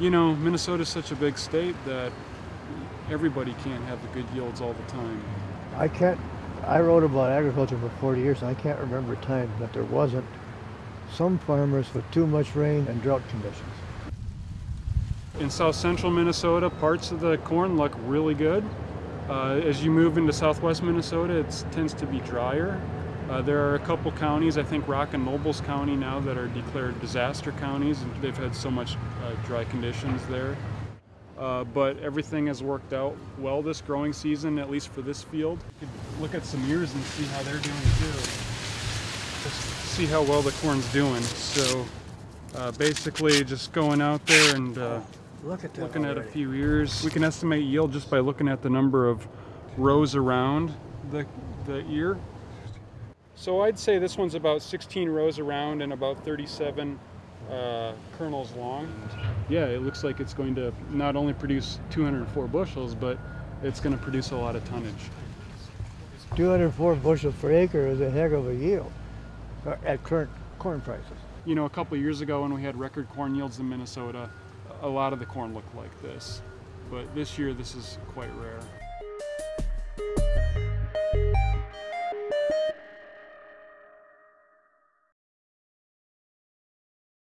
You know, Minnesota's such a big state that everybody can't have the good yields all the time. I can't, I wrote about agriculture for 40 years and I can't remember a time that there wasn't some farmers with too much rain and drought conditions. In south central Minnesota, parts of the corn look really good. Uh, as you move into southwest Minnesota, it tends to be drier. Uh, there are a couple counties, I think Rock and Nobles County now, that are declared disaster counties. and They've had so much uh, dry conditions there. Uh, but everything has worked out well this growing season, at least for this field. You could look at some ears and see how they're doing too. Just see how well the corn's doing. So uh, basically just going out there and uh, Look at that looking at a few ears. We can estimate yield just by looking at the number of rows around the, the ear. So I'd say this one's about 16 rows around and about 37 uh, kernels long. Yeah, it looks like it's going to not only produce 204 bushels, but it's going to produce a lot of tonnage. 204 bushels per acre is a heck of a yield uh, at current corn prices. You know, a couple of years ago when we had record corn yields in Minnesota, a lot of the corn looked like this. But this year, this is quite rare.